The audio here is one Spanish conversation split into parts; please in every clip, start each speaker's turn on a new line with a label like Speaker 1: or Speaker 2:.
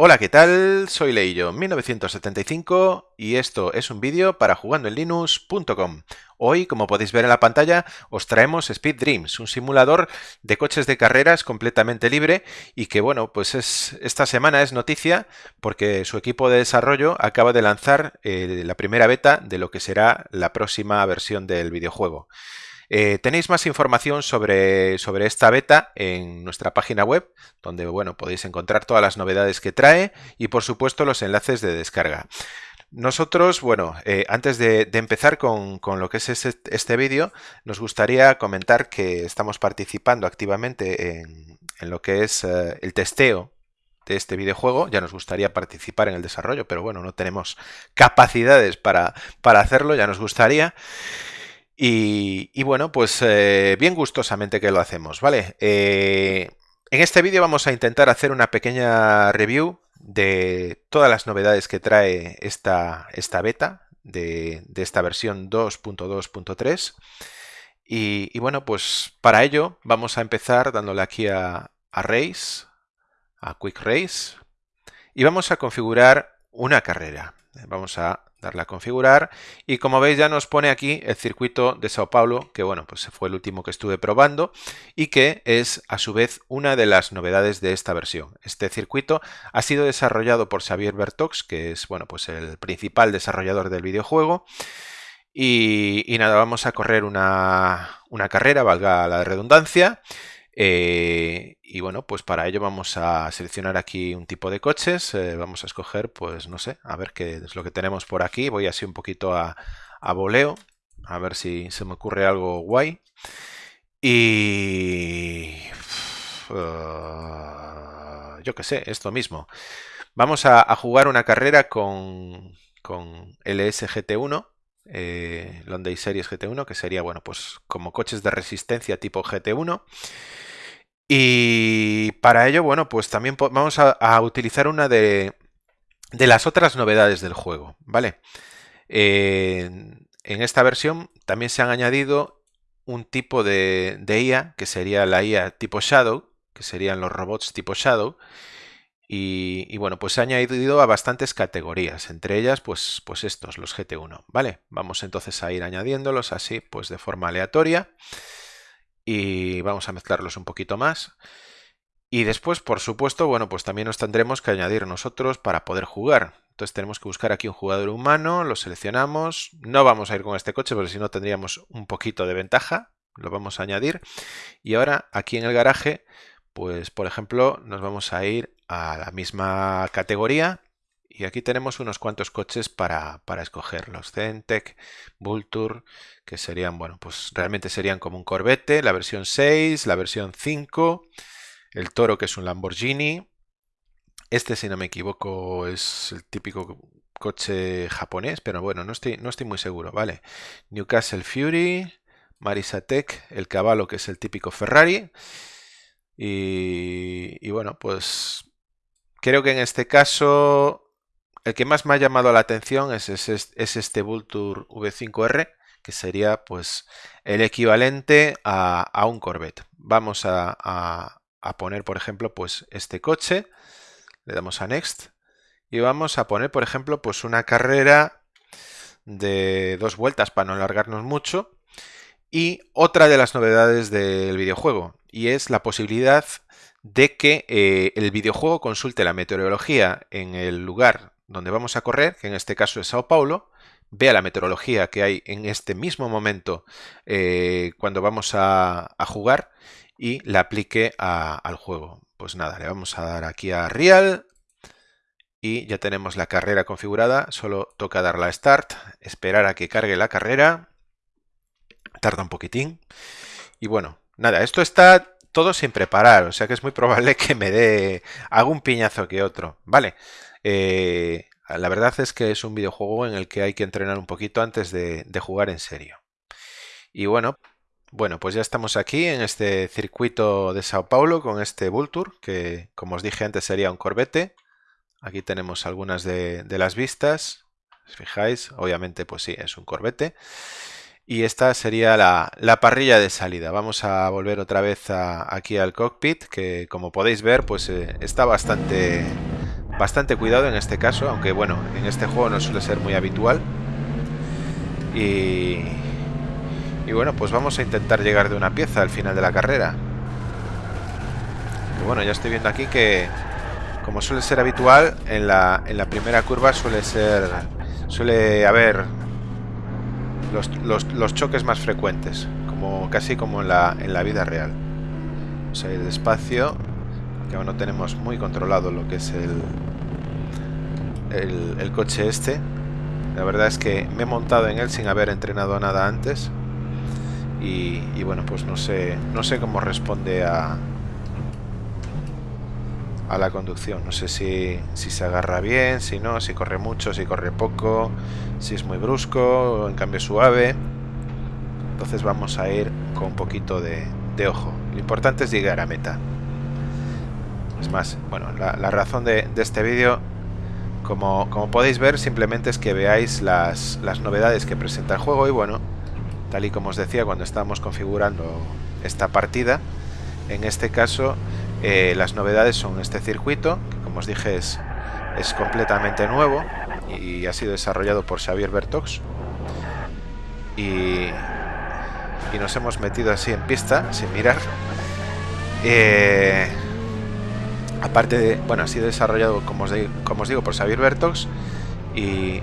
Speaker 1: Hola, ¿qué tal? Soy Leillo 1975 y esto es un vídeo para jugandoenlinux.com. Hoy, como podéis ver en la pantalla, os traemos Speed Dreams, un simulador de coches de carreras completamente libre y que, bueno, pues es, esta semana es noticia porque su equipo de desarrollo acaba de lanzar eh, la primera beta de lo que será la próxima versión del videojuego. Eh, tenéis más información sobre, sobre, esta beta en nuestra página web, donde bueno, podéis encontrar todas las novedades que trae y por supuesto los enlaces de descarga. Nosotros, bueno, eh, antes de, empezar con, lo que es este, vídeo, nos gustaría comentar que estamos participando activamente en, lo que es eh, el testeo de este videojuego. Ya nos gustaría participar en el desarrollo, pero bueno, no tenemos capacidades para, para hacerlo, ya nos gustaría. Y, bueno, pues eh, bien gustosamente que lo hacemos, ¿vale? Eh, en este vídeo vamos a intentar hacer una pequeña review de todas las novedades que trae esta, esta beta de, esta versión 2.2.3 y, bueno, pues para ello vamos a empezar dándole aquí a, a Race, a Quick Race y vamos a configurar una carrera. Vamos a darle a configurar y como veis ya nos pone aquí el circuito de Sao Paulo que bueno pues fue el último que estuve probando y que es a su vez una de las novedades de esta versión. Este circuito ha sido desarrollado por Xavier Bertox que es bueno pues el principal desarrollador del videojuego y, y nada vamos a correr una, una carrera valga la redundancia eh, y bueno, pues para ello vamos a seleccionar aquí un tipo de coches. Eh, vamos a escoger, pues no sé, a ver qué es lo que tenemos por aquí. Voy así un poquito a, a voleo, a ver si se me ocurre algo guay. Y... Uh, yo qué sé, esto mismo. Vamos a, jugar una carrera con, con LSGT1 eh, London Series GT1, que sería, bueno, pues como coches de resistencia tipo GT1. Y para ello, bueno, pues también vamos a, utilizar una de, las otras novedades del juego, ¿vale? en esta versión también se han añadido un tipo de, de, IA, que sería la IA tipo Shadow, que serían los robots tipo Shadow, y, bueno, pues se ha añadido a bastantes categorías, entre ellas pues, pues estos, los GT1, ¿vale? Vamos entonces a ir añadiéndolos así, pues de forma aleatoria y vamos a mezclarlos un poquito más. Y después, por supuesto, bueno, pues también nos tendremos que añadir nosotros para poder jugar. Entonces tenemos que buscar aquí un jugador humano, lo seleccionamos. No vamos a ir con este coche porque si no tendríamos un poquito de ventaja. Lo vamos a añadir. Y ahora aquí en el garaje, pues por ejemplo, nos vamos a ir a la misma categoría y aquí tenemos unos cuantos coches para, para escoger. Los Centec, Vulture, que serían, bueno, pues realmente serían como un Corvette, la versión 6, la versión 5, el Toro que es un Lamborghini. Este, si no me equivoco, es el típico coche japonés, pero bueno, no estoy, no estoy muy seguro, ¿vale? Newcastle Fury, Marisatec, el caballo que es el típico Ferrari. Y, y bueno, pues creo que en este caso el que más me ha llamado la atención es, este Vulture V5R, que sería pues el equivalente a, un Corvette. Vamos a, poner, por ejemplo, pues este coche, le damos a Next, y vamos a poner, por ejemplo, pues una carrera de dos vueltas para no alargarnos mucho. Y otra de las novedades del videojuego, y es la posibilidad de que eh, el videojuego consulte la meteorología en el lugar donde vamos a correr, que en este caso es Sao Paulo, vea la meteorología que hay en este mismo momento eh, cuando vamos a, jugar y la aplique al juego. Pues nada, le vamos a dar aquí a Real y ya tenemos la carrera configurada. Solo toca darle a Start, esperar a que cargue la carrera. Tarda un poquitín. Y bueno, nada, esto está todo sin preparar, o sea que es muy probable que me dé algún piñazo que otro, ¿vale? Eh, la verdad es que es un videojuego en el que hay que entrenar un poquito antes de, jugar en serio. Y bueno, bueno, pues ya estamos aquí en este circuito de Sao Paulo con este Vulture, que como os dije antes sería un Corvette. Aquí tenemos algunas de, las vistas. ¿Os fijáis? Obviamente, pues sí, es un Corvette. Y esta sería la, parrilla de salida. Vamos a volver otra vez aquí al cockpit, que como podéis ver, pues eh, está bastante bastante cuidado en este caso, aunque bueno, en este juego no suele ser muy habitual. Y, y bueno, pues vamos a intentar llegar de una pieza al final de la carrera. Y bueno, ya estoy viendo aquí que, como suele ser habitual, en la, en la primera curva suele ser suele haber los, los, choques más frecuentes, como casi como en la, en la vida real. Vamos a ir despacio, que aún no tenemos muy controlado lo que es el, el, coche este. La verdad es que me he montado en él sin haber entrenado nada antes. Y, bueno, pues no sé, no sé cómo responde a, a la conducción. No sé si, si, se agarra bien, si no, si corre mucho, si corre poco, si es muy brusco, o en cambio suave. Entonces vamos a ir con un poquito de, ojo. Lo importante es llegar a meta. Es más, bueno, la, razón de, este vídeo, como, como, podéis ver, simplemente es que veáis las, las novedades que presenta el juego y bueno, tal y como os decía cuando estábamos configurando esta partida, en este caso eh, las novedades son este circuito, que como os dije es, es completamente nuevo y ha sido desarrollado por Xavier Bertox. Y, y nos hemos metido así en pista, sin mirar. Eh, aparte de, bueno, ha sido desarrollado, como os, digo, por Xavier Bertox y,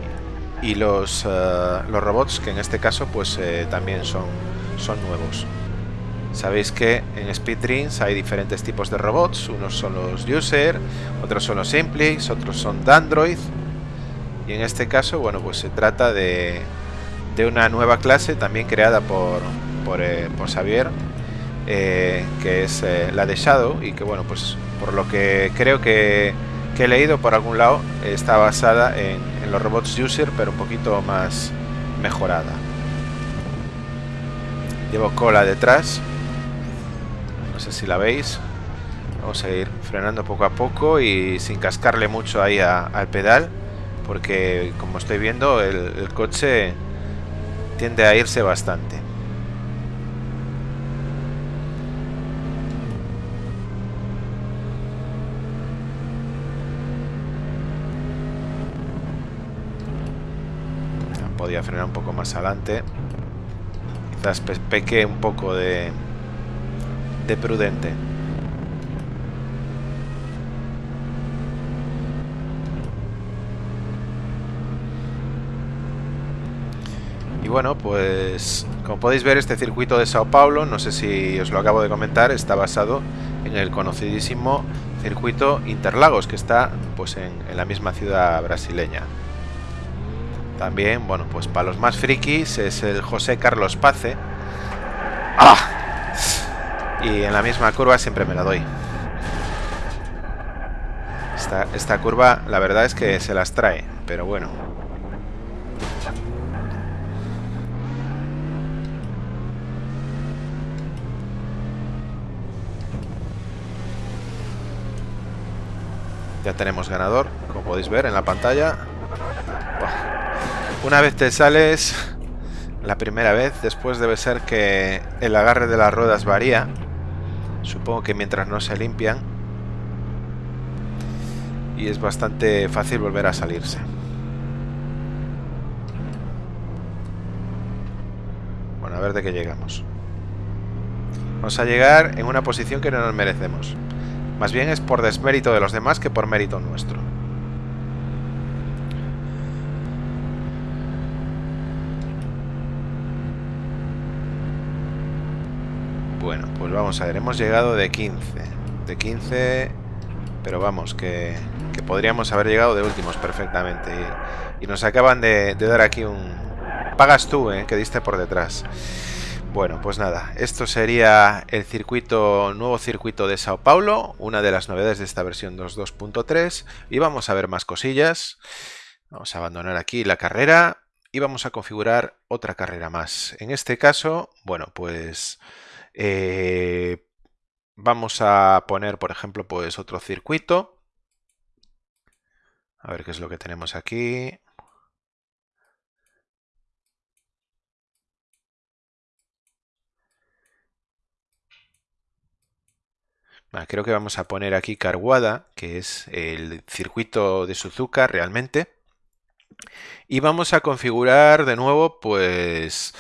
Speaker 1: eh, los robots, que en este caso pues también son, son nuevos. Sabéis que en Speed Dreams hay diferentes tipos de robots. Unos son los User, otros son los Simplex, otros son Dandroid. Y en este caso, bueno, pues se trata de, de una nueva clase también creada por, por, eh, Xavier, eh, que es eh, la de Shadow y que, bueno, pues por lo que creo que, he leído por algún lado, está basada en los robots User, pero un poquito más mejorada. Llevo cola detrás no sé si la veis. Vamos a ir frenando poco a poco y sin cascarle mucho ahí al pedal. Porque como estoy viendo el, coche tiende a irse bastante. Podía frenar un poco más adelante. Quizás peque un poco de, de prudente. Y bueno, pues como podéis ver este circuito de Sao Paulo, no sé si os lo acabo de comentar, está basado en el conocidísimo circuito Interlagos que está pues en, en la misma ciudad brasileña. También, bueno, pues para los más frikis es el José Carlos Pace. ¡Ah! y en la misma curva siempre me la doy. Esta, esta curva la verdad es que se las trae, pero bueno. Ya tenemos ganador, como podéis ver en la pantalla. Una vez te sales, la primera vez, después debe ser que el agarre de las ruedas varía Supongo que mientras no se limpian. Y es bastante fácil volver a salirse. Bueno, a ver de qué llegamos. Vamos a llegar en una posición que no nos merecemos. Más bien es por desmérito de los demás que por mérito nuestro. Bueno, pues vamos a ver, hemos llegado de 15. De 15, pero vamos, que, podríamos haber llegado de últimos perfectamente. Y, nos acaban de, dar aquí un... Pagas tú, eh, que diste por detrás. Bueno, pues nada, esto sería el circuito, nuevo circuito de Sao Paulo, una de las novedades de esta versión 2.2.3 y vamos a ver más cosillas. Vamos a abandonar aquí la carrera y vamos a configurar otra carrera más. En este caso, bueno, pues eh, vamos a poner, por ejemplo, pues otro circuito. A ver qué es lo que tenemos aquí. creo que vamos a poner aquí Carguada, que es el circuito de Suzuka realmente. Y vamos a configurar de nuevo, pues,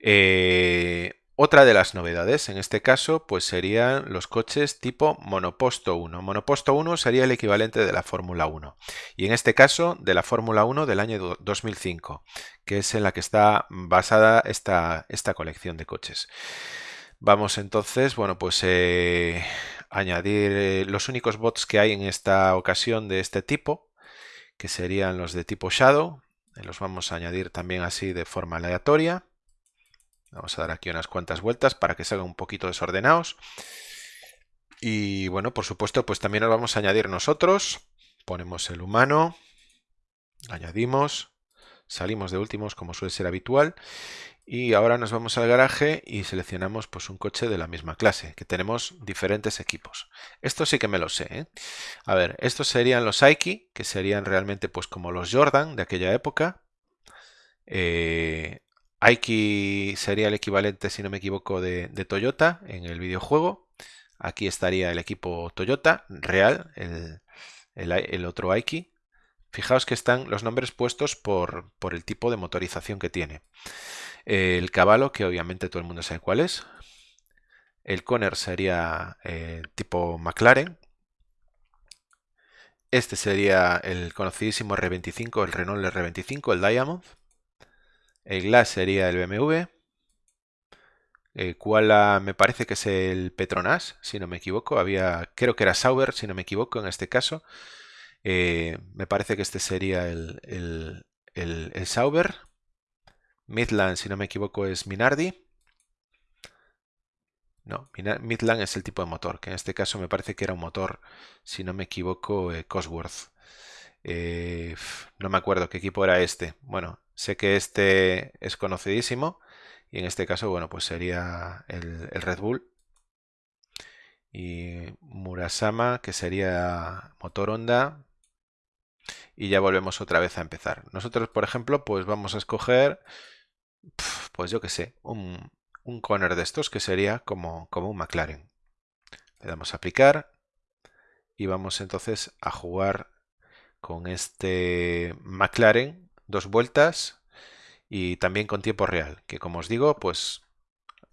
Speaker 1: eh, otra de las novedades. En este caso, pues serían los coches tipo Monoposto 1. Monoposto 1 sería el equivalente de la Fórmula 1. Y en este caso, de la Fórmula 1 del año 2005, que es en la que está basada esta, esta colección de coches. Vamos entonces, bueno, pues eh, añadir eh, los únicos bots que hay en esta ocasión de este tipo, que serían los de tipo Shadow. Los vamos a añadir también así de forma aleatoria. Vamos a dar aquí unas cuantas vueltas para que salgan un poquito desordenados. Y bueno, por supuesto, pues también nos vamos a añadir nosotros. Ponemos el humano, añadimos, salimos de últimos como suele ser habitual y ahora nos vamos al garaje y seleccionamos pues un coche de la misma clase, que tenemos diferentes equipos. Esto sí que me lo sé. ¿eh? A ver, estos serían los Aiki, que serían realmente pues como los Jordan de aquella época. Eh, Aiki sería el equivalente, si no me equivoco, de, Toyota en el videojuego. Aquí estaría el equipo Toyota real, el, otro Aiki. Fijaos que están los nombres puestos por, por el tipo de motorización que tiene. El caballo, que obviamente todo el mundo sabe cuál es. El Conner sería eh, tipo McLaren. Este sería el conocidísimo R25, el Renault R25, el Diamond. El Glass sería el BMW. El Koala me parece que es el Petronas, si no me equivoco. Había, creo que era Sauber, si no me equivoco, en este caso. Eh, me parece que este sería el, el, el Sauber. Midland, si no me equivoco, es Minardi. No, Midland es el tipo de motor, que en este caso me parece que era un motor, si no me equivoco, eh, Cosworth. Eh, no me acuerdo qué equipo era este. Bueno, sé que este es conocidísimo y en este caso, bueno, pues sería el, Red Bull. Y Murasama, que sería motor Honda. Y ya volvemos otra vez a empezar. Nosotros, por ejemplo, pues vamos a escoger pues yo que sé, un, un corner de estos que sería como, como un McLaren. Le damos a aplicar y vamos entonces a jugar con este McLaren dos vueltas y también con tiempo real, que como os digo, pues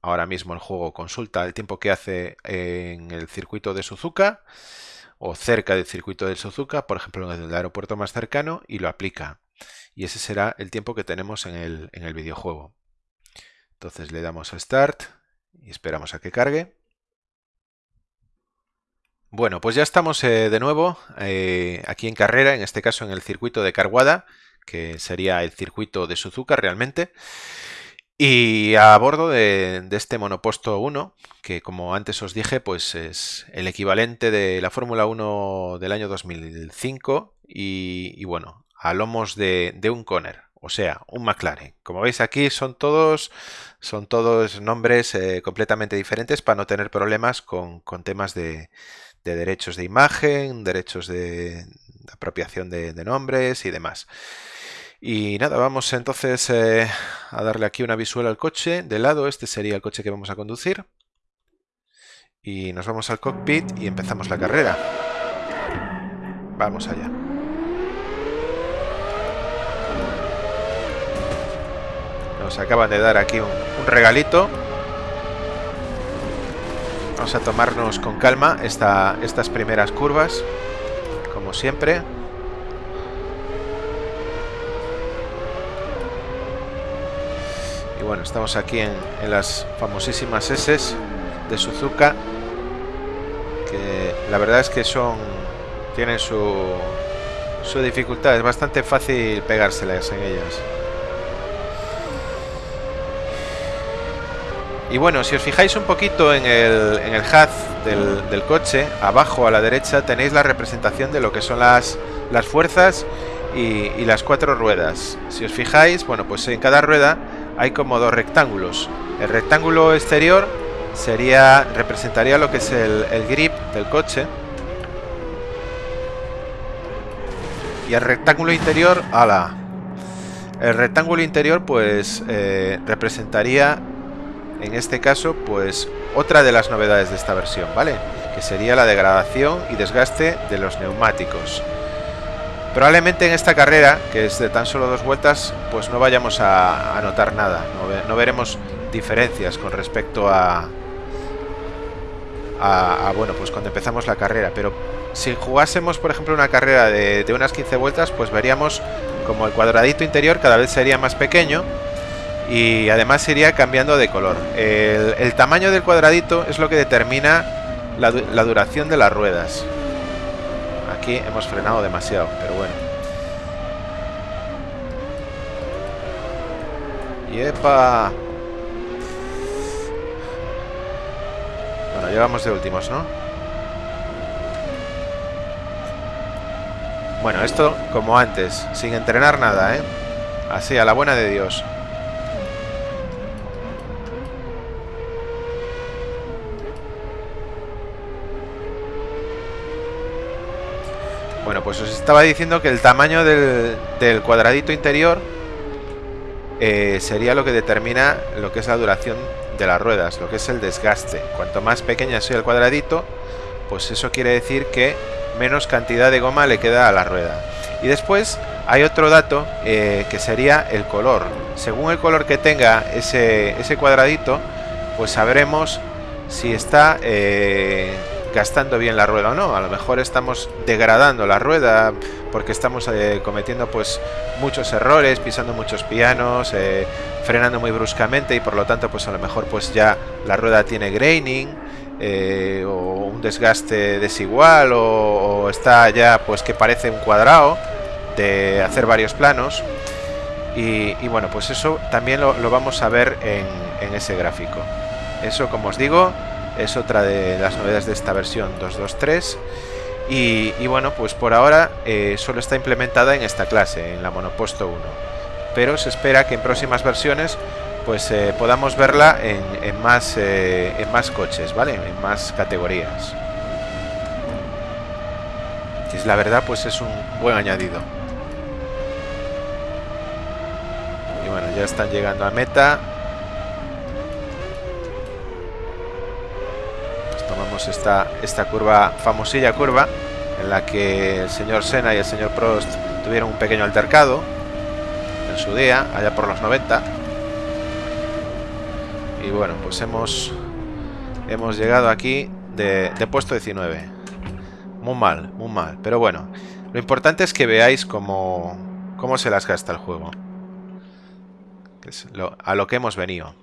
Speaker 1: ahora mismo el juego consulta el tiempo que hace en el circuito de Suzuka o cerca del circuito de Suzuka, por ejemplo en el aeropuerto más cercano, y lo aplica y ese será el tiempo que tenemos en el, en el videojuego. Entonces le damos a Start y esperamos a que cargue. Bueno, pues ya estamos eh, de nuevo eh, aquí en carrera, en este caso en el circuito de Carguada, que sería el circuito de Suzuka realmente. Y a bordo de, este monoposto 1, que como antes os dije, pues es el equivalente de la Fórmula 1 del año 2005 y, bueno, a lomos de, un Conner, o sea, un McLaren. Como veis aquí son todos, son todos nombres eh, completamente diferentes para no tener problemas con, temas de, derechos de imagen, derechos de, apropiación de, nombres y demás. Y nada, vamos entonces eh, a darle aquí una visual al coche. De lado, este sería el coche que vamos a conducir. Y nos vamos al cockpit y empezamos la carrera. Vamos allá. Nos acaban de dar aquí un, regalito. Vamos a tomarnos con calma estas primeras curvas, como siempre. Y bueno, estamos aquí en, las famosísimas S de Suzuka, que la verdad es que son tienen su, su dificultad, es bastante fácil pegárselas en ellas. Y bueno, si os fijáis un poquito en el, en el HUD del, coche, abajo a la derecha tenéis la representación de lo que son las, las fuerzas y, las cuatro ruedas. Si os fijáis, bueno, pues en cada rueda hay como dos rectángulos. El rectángulo exterior sería representaría lo que es el, grip del coche. Y el rectángulo interior, ala. El rectángulo interior pues eh, representaría en este caso, pues otra de las novedades de esta versión, ¿vale? que sería la degradación y desgaste de los neumáticos. Probablemente en esta carrera, que es de tan solo dos vueltas, pues no vayamos a, notar nada, no, veremos diferencias con respecto a, a, bueno, pues cuando empezamos la carrera, pero si jugásemos, por ejemplo, una carrera de, unas 15 vueltas, pues veríamos como el cuadradito interior cada vez sería más pequeño y además iría cambiando de color. El, tamaño del cuadradito es lo que determina la, la duración de las ruedas. Hemos frenado demasiado, pero bueno. ¡Yepa! Bueno, llevamos de últimos, ¿no? Bueno, esto como antes, sin entrenar nada, ¿eh? Así, a la buena de Dios. Bueno, pues os estaba diciendo que el tamaño del, cuadradito interior eh, sería lo que determina lo que es la duración de las ruedas, lo que es el desgaste. Cuanto más pequeña sea el cuadradito, pues eso quiere decir que menos cantidad de goma le queda a la rueda. Y después hay otro dato eh, que sería el color. Según el color que tenga ese, cuadradito, pues sabremos si está eh, gastando bien la rueda o no. A lo mejor estamos degradando la rueda porque estamos eh, cometiendo pues muchos errores, pisando muchos pianos, eh, frenando muy bruscamente y por lo tanto pues a lo mejor pues ya la rueda tiene graining eh, o un desgaste desigual o, está ya pues que parece un cuadrado de hacer varios planos. Y, bueno, pues eso también lo, vamos a ver en, en ese gráfico. Eso, como os digo, es otra de las novedades de esta versión 2.2.3 y, bueno, pues por ahora eh, solo está implementada en esta clase, en la Monoposto 1 pero se espera que en próximas versiones pues eh, podamos verla en, más, eh, en más coches, ¿vale? En más categorías. Y la verdad, pues es un buen añadido. Y bueno, ya están llegando a meta. Esta, esta curva, famosilla curva, en la que el señor Senna y el señor Prost tuvieron un pequeño altercado en su día, allá por los 90. Y bueno, pues hemos, hemos llegado aquí de, puesto 19. Muy mal, muy mal. Pero bueno, lo importante es que veáis cómo, cómo se las gasta el juego. a lo que hemos venido.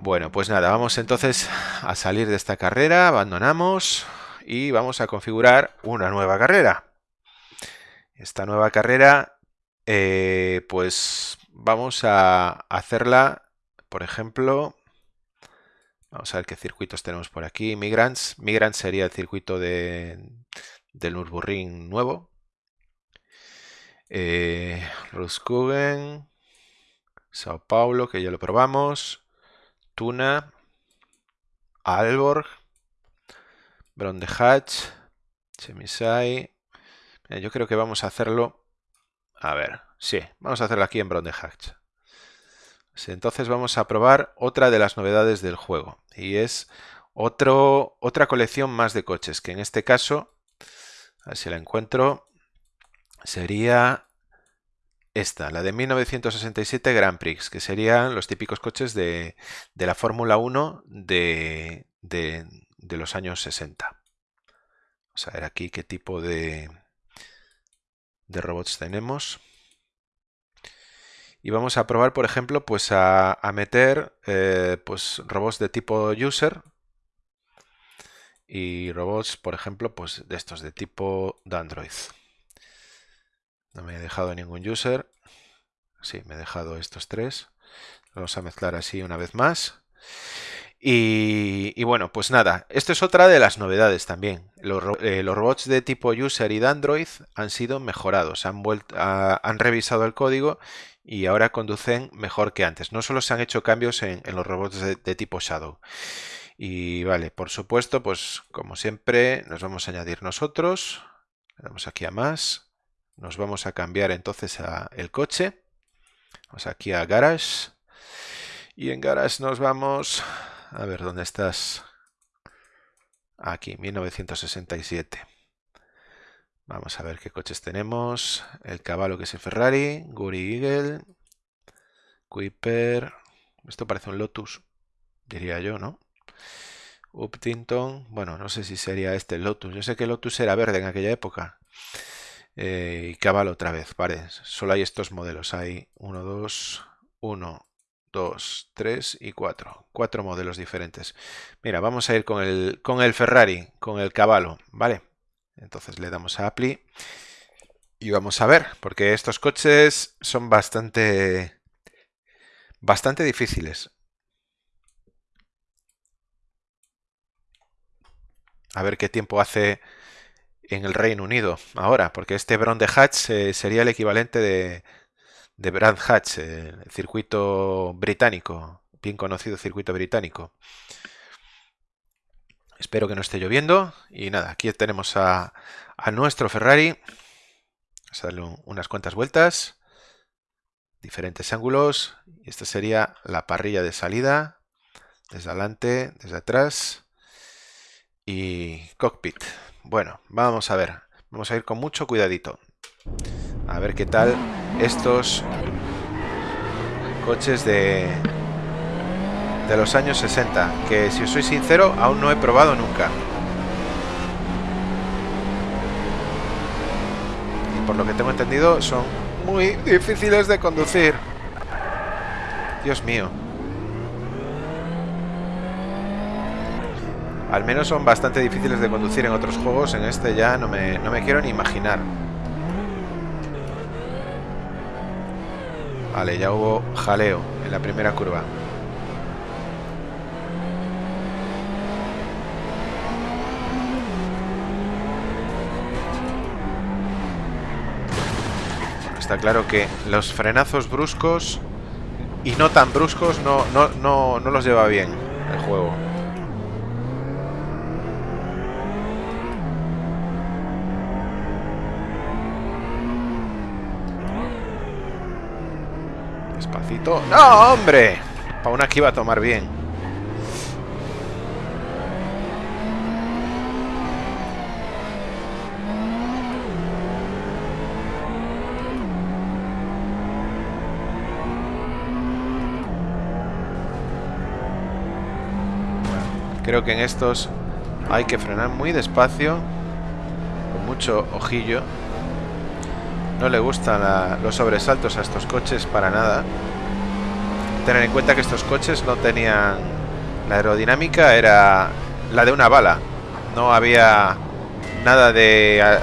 Speaker 1: Bueno, pues nada, vamos entonces a salir de esta carrera, abandonamos y vamos a configurar una nueva carrera. Esta nueva carrera, eh, pues vamos a hacerla, por ejemplo, vamos a ver qué circuitos tenemos por aquí. Migrants, Migrants sería el circuito de, del Nürburgring nuevo. Eh, Sao Paulo, que ya lo probamos. Tuna, Alborg, Brondehach, Chemisai. Yo creo que vamos a hacerlo. A ver, sí, vamos a hacerlo aquí en Brondehach. Entonces vamos a probar otra de las novedades del juego y es otro, otra colección más de coches que en este caso, a ver si la encuentro, sería esta, la de 1967 Grand Prix, que serían los típicos coches de, la Fórmula 1 de, los años 60. Vamos a ver aquí qué tipo de, robots tenemos. Y vamos a probar, por ejemplo, pues a, meter eh, pues robots de tipo user y robots, por ejemplo, pues de estos de tipo de Android. No me he dejado ningún user. Sí, me he dejado estos tres. Vamos a mezclar así una vez más. Y, bueno, pues nada, esto es otra de las novedades también. Los, eh, robots de tipo user y de Android han sido mejorados, han, vuelto, han revisado el código y ahora conducen mejor que antes. No solo se han hecho cambios en, los robots de, de, tipo Shadow. Y vale, por supuesto, pues como siempre nos vamos a añadir nosotros. Le damos aquí a más. Nos vamos a cambiar entonces a el coche. Vamos aquí a Garage. Y en Garage nos vamos... A ver, ¿dónde estás? Aquí, 1967. Vamos a ver qué coches tenemos. El caballo que es el Ferrari, Guri Eagle, Kuiper. Esto parece un Lotus, diría yo, ¿no? Uptington. Bueno, no sé si sería este el Lotus. Yo sé que Lotus era verde en aquella época. Eh, y caballo otra vez, vale. Solo hay estos modelos. Hay 1, 2, 1, 2, 3 y 4. Cuatro modelos diferentes. Mira, vamos a ir con el, con el Ferrari, con el caballo, ¿vale? Entonces le damos a Apply y vamos a ver, porque estos coches son bastante, bastante difíciles. A ver qué tiempo hace en el Reino Unido ahora, porque este Brown de Hatch eh, sería el equivalente de, de Brand Hatch, el circuito británico, bien conocido circuito británico. Espero que no esté lloviendo. Y nada, aquí tenemos a, nuestro Ferrari. Vamos a darle unas cuantas vueltas. Diferentes ángulos. Esta sería la parrilla de salida. Desde adelante, desde atrás. Y cockpit. Bueno, vamos a ver. Vamos a ir con mucho cuidadito. A ver qué tal estos coches de, de los años 60, que si os soy sincero, aún no he probado nunca. Y por lo que tengo entendido, son muy difíciles de conducir. Dios mío. Al menos son bastante difíciles de conducir en otros juegos, en este ya no me, no me quiero ni imaginar. Vale, ya hubo jaleo en la primera curva. está claro que los frenazos bruscos y no tan bruscos no, no, no, no los lleva bien el juego. Despacito. ¡No, hombre! Para una que iba a tomar bien. Creo que en estos hay que frenar muy despacio, con mucho ojillo. No le gustan los sobresaltos a estos coches para nada. Tener en cuenta que estos coches no tenían... La aerodinámica era la de una bala. No había nada de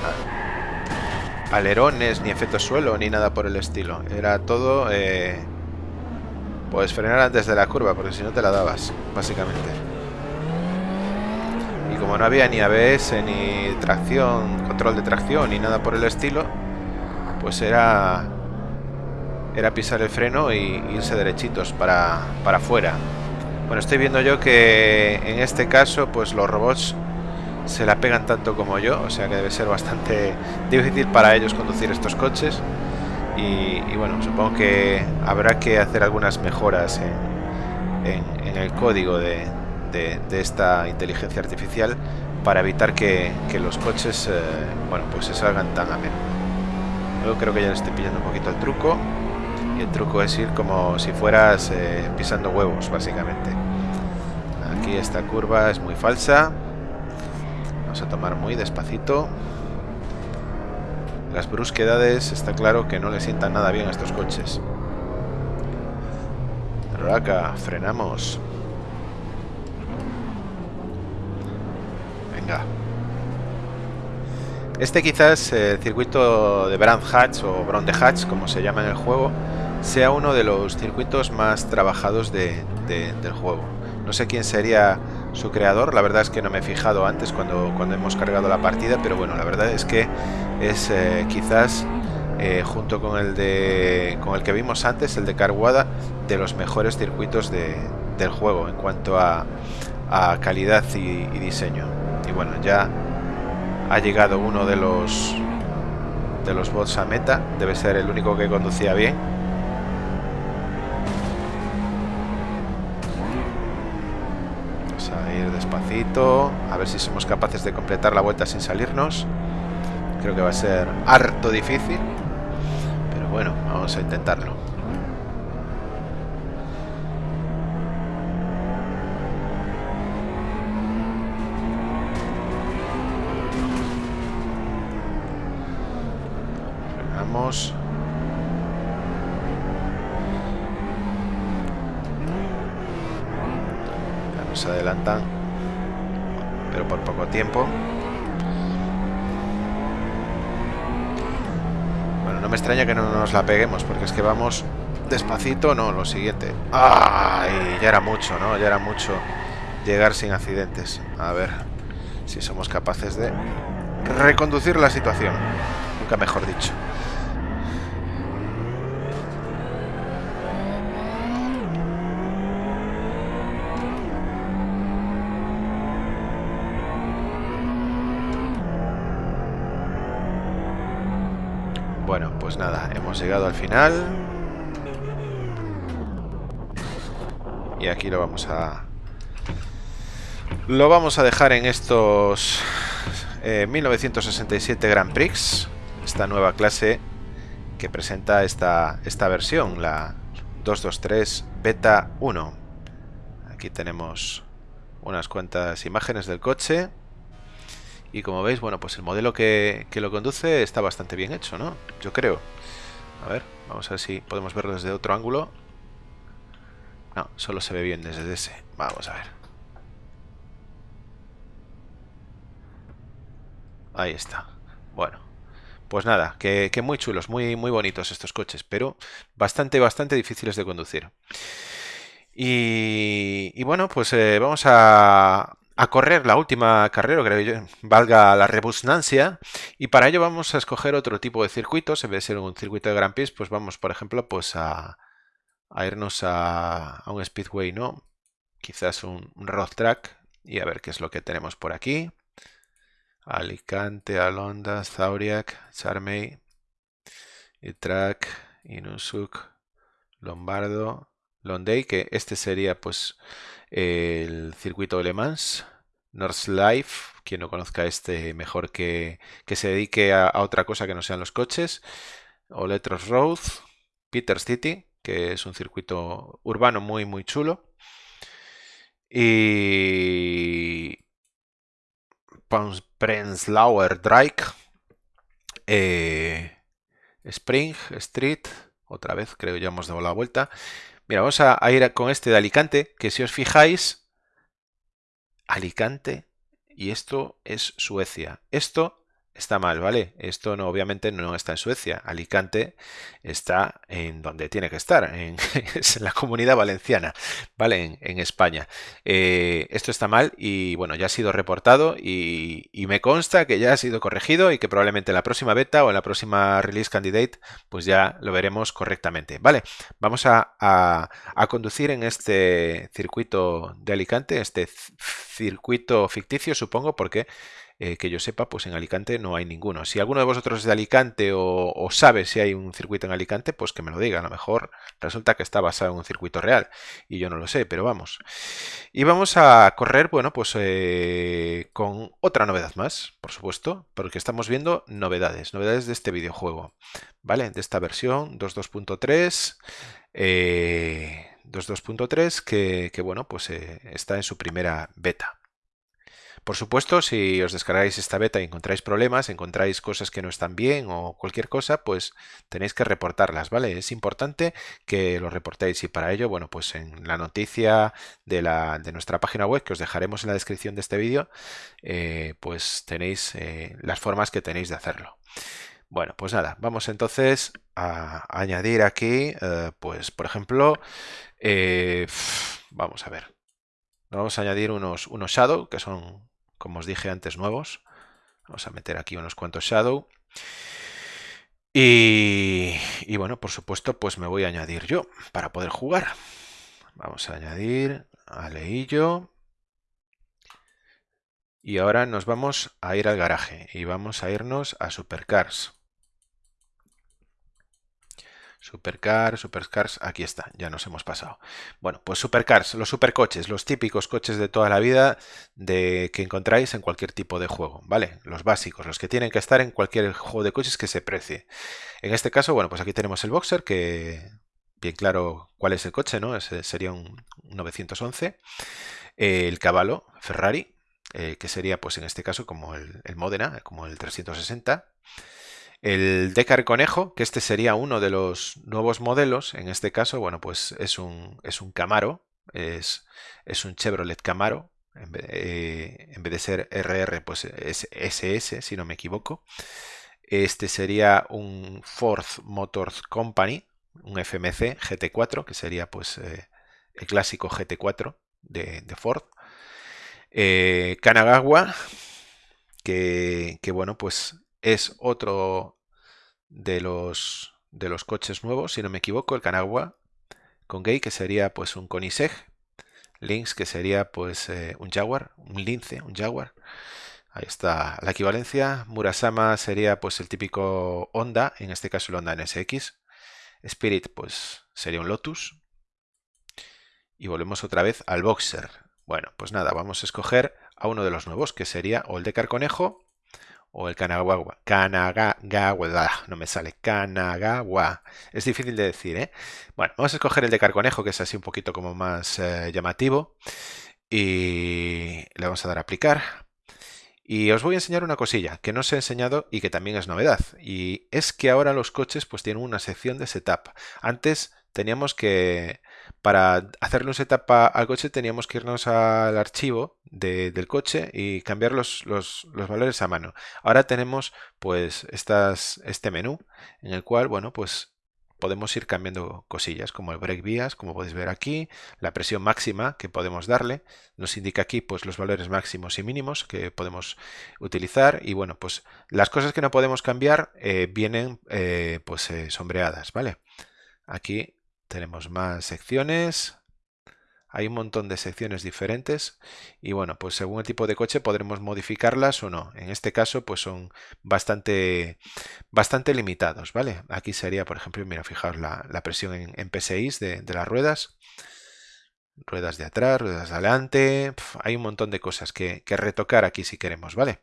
Speaker 1: alerones, ni efecto suelo, ni nada por el estilo. Era todo... Eh, puedes frenar antes de la curva, porque si no te la dabas, básicamente y como no había ni ABS ni tracción, control de tracción ni nada por el estilo, pues era era pisar el freno y irse derechitos para, para afuera. Bueno, estoy viendo yo que en este caso pues los robots se la pegan tanto como yo, o sea que debe ser bastante difícil para ellos conducir estos coches. Y, bueno, supongo que habrá que hacer algunas mejoras en el código de, esta inteligencia artificial para evitar que, los coches eh, bueno pues se salgan tan a menos. Yo creo que ya le estoy pillando un poquito el truco y el truco es ir como si fueras eh, pisando huevos básicamente. Aquí esta curva es muy falsa. Vamos a tomar muy despacito. Las brusquedades está claro que no le sientan nada bien a estos coches. Acá frenamos. Este quizás, el eh, circuito de Brand Hatch o Brown de Hatch, como se llama en el juego, sea uno de los circuitos más trabajados del juego. No sé quién sería su creador, la verdad es que no me he fijado antes cuando, cuando hemos cargado la partida, pero bueno, la verdad es que es eh, quizás eh, junto con el de con el que vimos antes, el de Carguada, de los mejores circuitos del juego en cuanto a, calidad y diseño y bueno ya ha llegado uno de los de los bots a meta debe ser el único que conducía bien vamos a ir despacito, a ver si somos capaces de completar la vuelta sin salirnos. Creo que va a ser harto difícil, pero bueno, vamos a intentarlo. Frenamos. se adelantan, pero por poco tiempo. Bueno, no me extraña que no nos la peguemos, porque es que vamos despacito, no, lo siguiente. ¡Ay! Ya era mucho, ¿no? Ya era mucho llegar sin accidentes. A ver si somos capaces de reconducir la situación. Nunca mejor dicho. Bueno, pues nada, hemos llegado al final. Y aquí lo vamos a... Lo vamos a dejar en estos 1967 eh, Grand Prix. Esta nueva clase que presenta esta, esta versión, la 223 Beta 1. Aquí tenemos unas cuantas imágenes del coche. Y como veis, bueno, pues el modelo que, lo conduce está bastante bien hecho, ¿no? Yo creo. A ver, vamos a ver si podemos verlo desde otro ángulo. No, solo se ve bien desde ese. Vamos a ver. Ahí está. Bueno, pues nada, que, muy chulos, muy, muy bonitos estos coches, pero bastante, bastante difíciles de conducir. Y, bueno, pues eh, vamos a, a correr la última carrera, creo yo, valga la rebusnancia, y para ello vamos a escoger otro tipo de circuitos, en vez de ser un circuito de Grand Prix, pues vamos, por ejemplo, pues a, irnos a, un Speedway, ¿no? Quizás un, road track, y a ver qué es lo que tenemos por aquí. Alicante, Alonda, Zauriac, Charmey, track Inusuk, Lombardo, Londey, que este sería pues el circuito de Le Mans, North quien no conozca este mejor que, que se dedique a, otra cosa que no sean los coches, Oletros Road, Peter City, que es un circuito urbano muy muy chulo, y Prenzlauer Drake, eh, Spring Street, otra vez creo ya hemos dado la vuelta, Mira, vamos a, ir con este de Alicante, que si os fijáis, Alicante, y esto es Suecia. Esto está mal, ¿vale? Esto no, obviamente no está en Suecia. Alicante está en donde tiene que estar, en, es en la comunidad valenciana, ¿vale? En, España. Eh, esto está mal y bueno, ya ha sido reportado y, me consta que ya ha sido corregido y que probablemente en la próxima beta o en la próxima release candidate pues ya lo veremos correctamente, ¿vale? Vamos a, a conducir en este circuito de Alicante, este circuito ficticio supongo porque eh, que yo sepa, pues en Alicante no hay ninguno. Si alguno de vosotros es de Alicante o, sabe si hay un circuito en Alicante, pues que me lo diga. A lo mejor resulta que está basado en un circuito real y yo no lo sé, pero vamos. Y vamos a correr, bueno, pues eh, con otra novedad más, por supuesto, porque estamos viendo novedades, novedades de este videojuego, ¿vale? De esta versión 2.2.3. 2.2.3 que, que, bueno, pues eh, está en su primera beta. Por supuesto, si os descargáis esta beta y encontráis problemas, encontráis cosas que no están bien o cualquier cosa, pues tenéis que reportarlas, ¿vale? Es importante que lo reportéis y para ello, bueno, pues en la noticia de, la, de nuestra página web que os dejaremos en la descripción de este vídeo, eh, pues tenéis eh, las formas que tenéis de hacerlo. Bueno, pues nada, vamos entonces a añadir aquí, eh, pues por ejemplo, vamos a ver, vamos a añadir unos, unos shadow, que son como os dije antes, nuevos. Vamos a meter aquí unos cuantos shadow. Y, bueno, por supuesto, pues me voy a añadir yo para poder jugar. Vamos a añadir a Leillo. Y ahora nos vamos a ir al garaje y vamos a irnos a Supercars. Supercar, supercars, aquí está, ya nos hemos pasado. Bueno, pues supercars, los supercoches, los típicos coches de toda la vida de que encontráis en cualquier tipo de juego, ¿vale? Los básicos, los que tienen que estar en cualquier juego de coches que se precie. En este caso, bueno, pues aquí tenemos el Boxer, que bien claro cuál es el coche, ¿no? Ese sería un 911. El caballo, Ferrari, eh, que sería pues en este caso como el, el Modena, como el 360. El Decar Conejo, que este sería uno de los nuevos modelos, en este caso, bueno, pues es un, es un Camaro, es, es un Chevrolet Camaro, en vez, eh, vez, de ser RR, pues es SS, si no me equivoco. Este sería un Ford Motor Company, un FMC GT4, que sería pues eh, el clásico GT4 de, de Ford. Eh, Kanagawa, que, que, bueno, pues es otro de los, de los coches nuevos, si no me equivoco, el Kanagawa con Gay, que sería pues un Koenigsegg, Lynx, que sería pues eh, un Jaguar, un Lince, un Jaguar. Ahí está la equivalencia. Murasama sería pues el típico Honda, en este caso el Honda NSX. Spirit pues sería un Lotus. Y volvemos otra vez al Boxer. Bueno, pues nada, vamos a escoger a uno de los nuevos, que sería o el de Carconejo o el Kanagawa. Kanagawa, no me sale. Kanagawa. Es difícil de decir, ¿eh? Bueno, vamos a escoger el de Carconejo, que es así un poquito como más eh, llamativo. Y le vamos a dar a aplicar. Y os voy a enseñar una cosilla que no os he enseñado y que también es novedad. Y es que ahora los coches pues tienen una sección de setup. Antes teníamos que para hacerle un setup al coche teníamos que irnos al archivo de, del coche y cambiar los, los, los, valores a mano. Ahora tenemos pues estas, este menú en el cual, bueno, pues podemos ir cambiando cosillas como el break vías, como podéis ver aquí, la presión máxima que podemos darle, nos indica aquí pues los valores máximos y mínimos que podemos utilizar y bueno, pues las cosas que no podemos cambiar eh, vienen eh, pues eh, sombreadas, ¿vale? Aquí tenemos más secciones. Hay un montón de secciones diferentes y bueno, pues según el tipo de coche podremos modificarlas o no. En este caso pues son bastante, bastante limitados, ¿vale? Aquí sería, por ejemplo, mira, fijaos la, presión en, en PSI de, las ruedas. Ruedas de atrás, ruedas de adelante. Hay un montón de cosas que retocar aquí si queremos, ¿vale?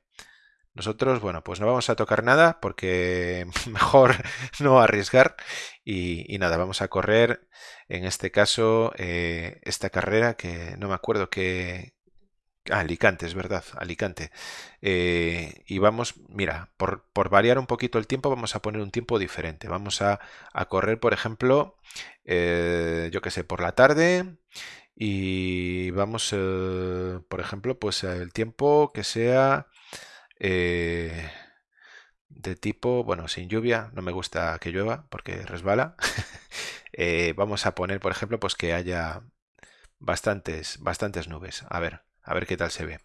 Speaker 1: Nosotros, bueno, pues no vamos a tocar nada porque mejor no arriesgar y, nada, vamos a correr en este caso eh, esta carrera que no me acuerdo que... Ah, Alicante, es verdad, Alicante. Eh, y vamos, mira, por, por, variar un poquito el tiempo vamos a poner un tiempo diferente. Vamos a, a correr, por ejemplo, eh, yo que sé, por la tarde y vamos, por ejemplo, pues el tiempo que sea eh, de tipo, bueno, sin lluvia, no me gusta que llueva porque resbala. eh, vamos a poner, por ejemplo, pues que haya bastantes, bastantes nubes. A ver, a ver qué tal se ve.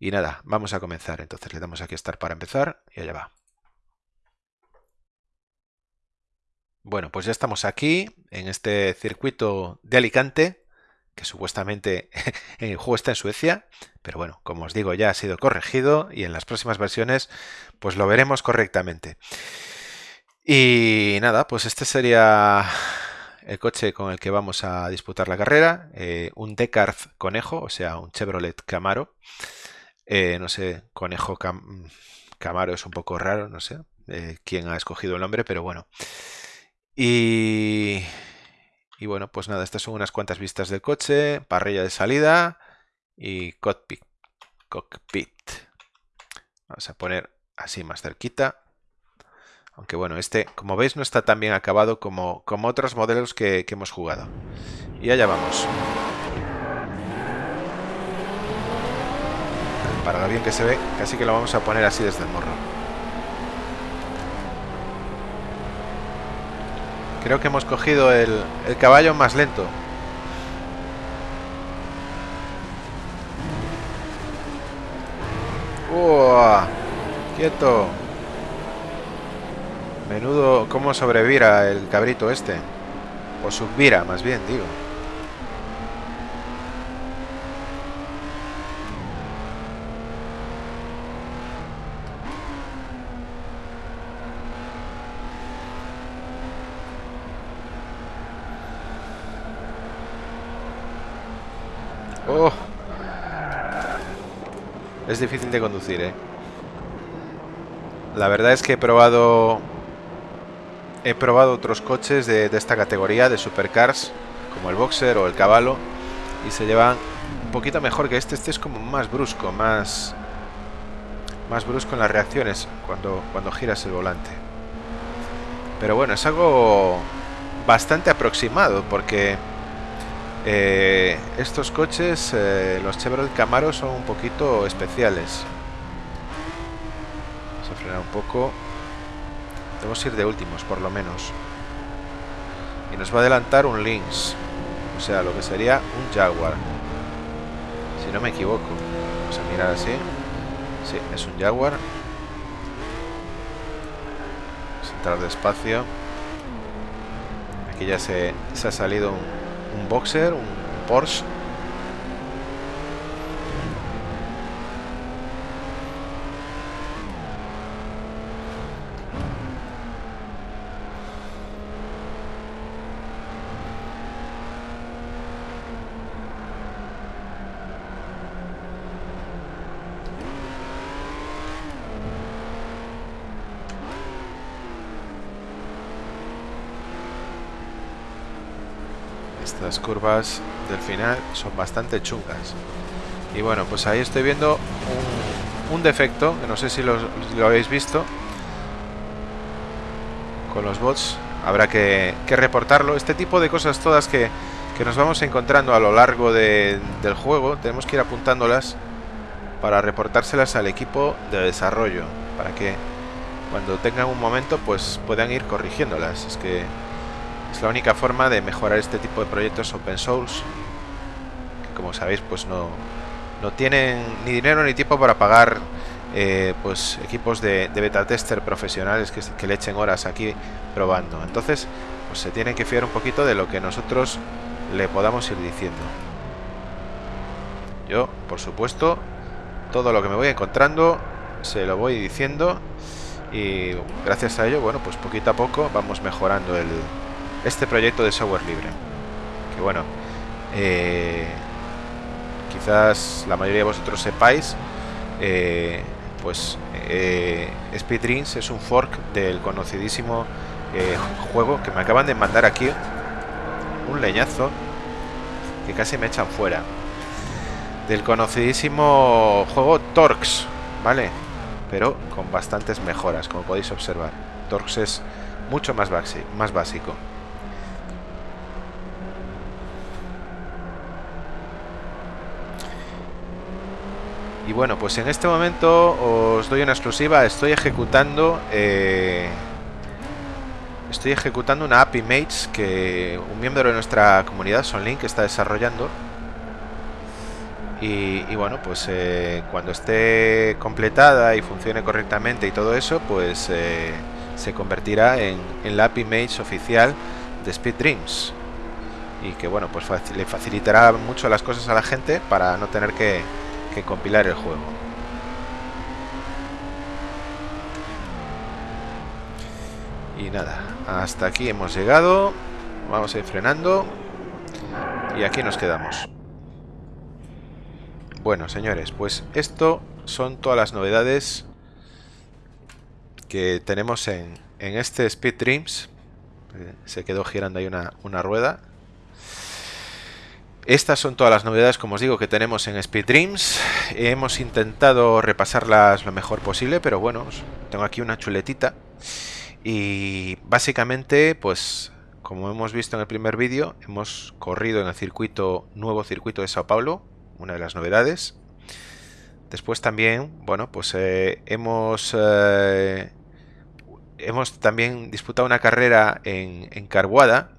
Speaker 1: Y nada, vamos a comenzar. Entonces le damos aquí a Start para empezar y allá va. Bueno, pues ya estamos aquí en este circuito de Alicante que supuestamente el juego está en Suecia, pero bueno, como os digo, ya ha sido corregido y en las próximas versiones pues lo veremos correctamente. Y nada, pues este sería el coche con el que vamos a disputar la carrera, eh, un Descartes Conejo, o sea, un Chevrolet Camaro. Eh, no sé, Conejo Cam Camaro es un poco raro, no sé eh, quién ha escogido el nombre, pero bueno. Y y bueno, pues nada, estas son unas cuantas vistas del coche, parrilla de salida y cockpit. cockpit. Vamos a poner así más cerquita. Aunque bueno, este, como veis, no está tan bien acabado como, como otros modelos que, que hemos jugado. Y allá vamos. Para lo bien que se ve, casi que lo vamos a poner así desde el morro. Creo que hemos cogido el, el caballo más lento. ¡Uah! ¡Quieto! Menudo cómo sobrevira el cabrito este. O subvira, más bien, digo. Es difícil de conducir, ¿eh? La verdad es que he probado... He probado otros coches de, esta categoría, de supercars, como el Boxer o el Caballo, y se llevan un poquito mejor que este. Este es como más brusco, más... Más brusco en las reacciones cuando, cuando giras el volante. Pero bueno, es algo bastante aproximado porque eh, estos coches, eh, los Chevrolet Camaro, son un poquito especiales. Vamos a frenar un poco. Debemos ir de últimos, por lo menos. Y nos va a adelantar un Lynx. O sea, lo que sería un Jaguar. Si no me equivoco. Vamos a mirar así. Sí, es un Jaguar. Vamos a entrar despacio. Aquí ya se, se ha salido un, un Boxer, un Porsche. Estas curvas del final son bastante chungas. Y bueno, pues ahí estoy viendo un, defecto, que no sé si lo, habéis visto. Con los bots habrá que, reportarlo. Este tipo de cosas todas que, nos vamos encontrando a lo largo del juego, tenemos que ir apuntándolas para reportárselas al equipo de desarrollo, para que cuando tengan un momento pues puedan ir corrigiéndolas. Es que es la única forma de mejorar este tipo de proyectos open source, que como sabéis pues no, no tienen ni dinero ni tiempo para pagar eh, pues equipos de, beta tester profesionales que, que, le echen horas aquí probando. Entonces pues se tienen que fiar un poquito de lo que nosotros le podamos ir diciendo. Yo, por supuesto, todo lo que me voy encontrando se lo voy diciendo y gracias a ello, bueno, pues poquito a poco vamos mejorando el, este proyecto de software libre. Que bueno, eh, quizás la mayoría de vosotros sepáis, eh, pues eh, es un fork del conocidísimo juego que me acaban de mandar aquí un leñazo que casi me echan fuera del conocidísimo juego Torx, ¿vale? Pero con bastantes mejoras, como podéis observar. Torx es mucho más básico. Y bueno, pues en este momento os doy una exclusiva. Estoy ejecutando... Eh, estoy ejecutando una API Mates que un miembro de nuestra comunidad, Sonlink, está desarrollando. Y, bueno, pues eh, cuando esté completada y funcione correctamente y todo eso, pues eh, se convertirá en, en, la API Mates oficial de Speed Dreams. Y que bueno, pues le facilitará mucho las cosas a la gente para no tener que, compilar el juego. Y nada, hasta aquí hemos llegado. Vamos a ir frenando. Y aquí nos quedamos. Bueno, señores, pues esto son todas las novedades que tenemos en, en este Speed Dreams. Eh, se quedó girando ahí una, una rueda. Estas son todas las novedades, como os digo, que tenemos en Speed Dreams. Hemos intentado repasarlas lo mejor posible, pero bueno, tengo aquí una chuletita. Y básicamente, pues, como hemos visto en el primer vídeo, hemos corrido en el circuito, nuevo circuito de Sao Paulo, una de las novedades. Después también, bueno, pues eh, hemos... Eh, hemos también disputado una carrera en, en Carguada,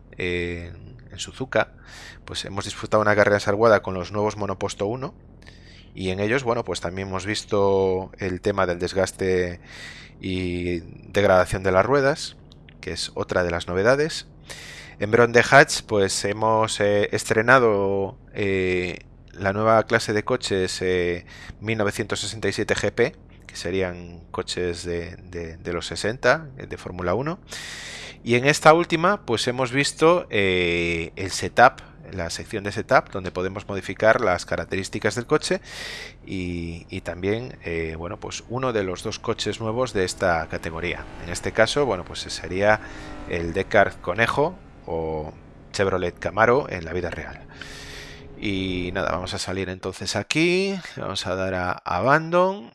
Speaker 1: en Suzuka, pues hemos disfrutado una carrera salguada con los nuevos Monoposto 1 y en ellos, bueno, pues también hemos visto el tema del desgaste y degradación de las ruedas, que es otra de las novedades. En Bron de Hatch, pues hemos eh, estrenado eh, la nueva clase de coches 1967 eh, GP, que serían coches de, los 60, de Fórmula 1. Y en esta última, pues hemos visto el setup la sección de setup donde podemos modificar las características del coche y, también eh, bueno pues uno de los dos coches nuevos de esta categoría. En este caso bueno pues sería el Descartes Conejo o Chevrolet Camaro en la vida real. Y nada vamos a salir entonces aquí vamos a dar a abandon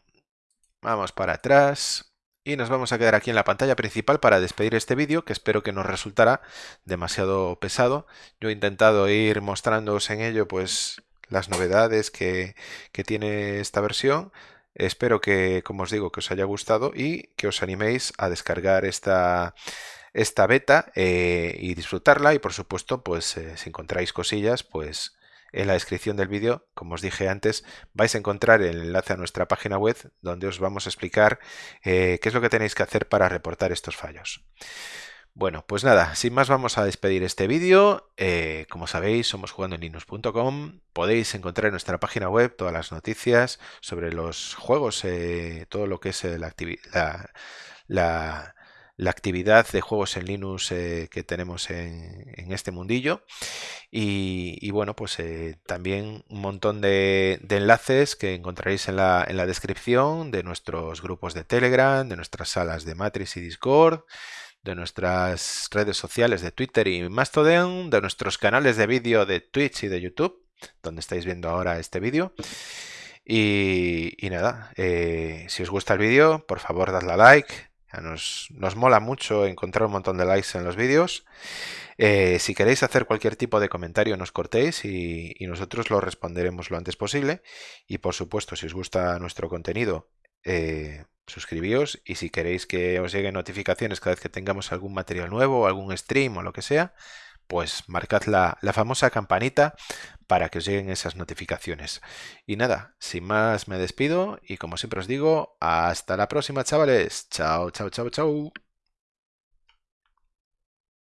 Speaker 1: vamos para atrás y nos vamos a quedar aquí en la pantalla principal para despedir este vídeo, que espero que no resultará demasiado pesado. Yo he intentado ir mostrándoos en ello pues las novedades que, tiene esta versión. Espero que, como os digo, que os haya gustado y que os animéis a descargar esta, esta beta eh, y disfrutarla. Y por supuesto, pues eh, si encontráis cosillas, pues en la descripción del vídeo, como os dije antes, vais a encontrar el enlace a nuestra página web donde os vamos a explicar eh, qué es lo que tenéis que hacer para reportar estos fallos. Bueno, pues nada, sin más vamos a despedir este vídeo. Eh, como sabéis, somos jugandoenlinux.com. Podéis encontrar en nuestra página web todas las noticias sobre los juegos, eh, todo lo que es la, la actividad de juegos en Linux eh, que tenemos en, este mundillo. Y, bueno, pues eh, también un montón de, enlaces que encontraréis en la, en la, descripción de nuestros grupos de Telegram, de nuestras salas de Matrix y Discord, de nuestras redes sociales de Twitter y Mastodon, de nuestros canales de vídeo de Twitch y de YouTube, donde estáis viendo ahora este vídeo. Y, nada, eh, si os gusta el vídeo, por favor dadle a like, nos, mola mucho encontrar un montón de likes en los vídeos. Eh, si queréis hacer cualquier tipo de comentario, nos cortéis y, nosotros lo responderemos lo antes posible. Y por supuesto, si os gusta nuestro contenido, eh, suscribíos. Y si queréis que os lleguen notificaciones cada vez que tengamos algún material nuevo, algún stream o lo que sea, pues marcad la, la, famosa campanita para que os lleguen esas notificaciones. Y nada, sin más me despido y como siempre os digo, hasta la próxima chavales. Chao, chao, chao, chao.